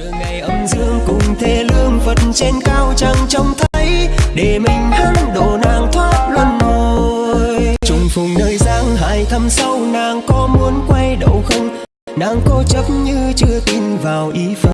chờ ngày âm dương cùng thế lương phật trên cao chẳng trông thấy, để mình hắn độ nàng thoát luân hồi. Trùng phùng nơi giang hải thăm sâu, nàng có muốn quay đầu không? Nàng cố chấp như chưa tin vào ý phật.